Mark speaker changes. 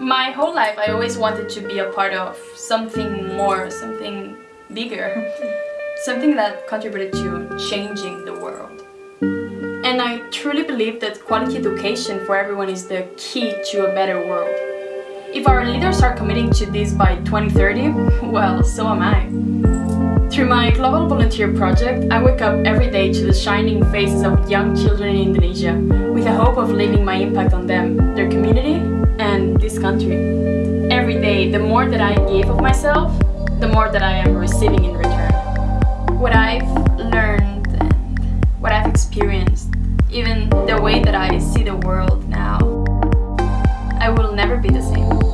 Speaker 1: My whole life I always wanted to be a part of something more, something bigger, something that contributed to changing the world. And I truly believe that quality education for everyone is the key to a better world. If our leaders are committing to this by 2030, well, so am I. Through my Global Volunteer Project, I wake up every day to the shining faces of young children in Indonesia with the hope of leaving my impact on them, The more that I give of myself, the more that I am receiving in return. What I've learned and what I've experienced, even the way that I see the world now, I will never be the same.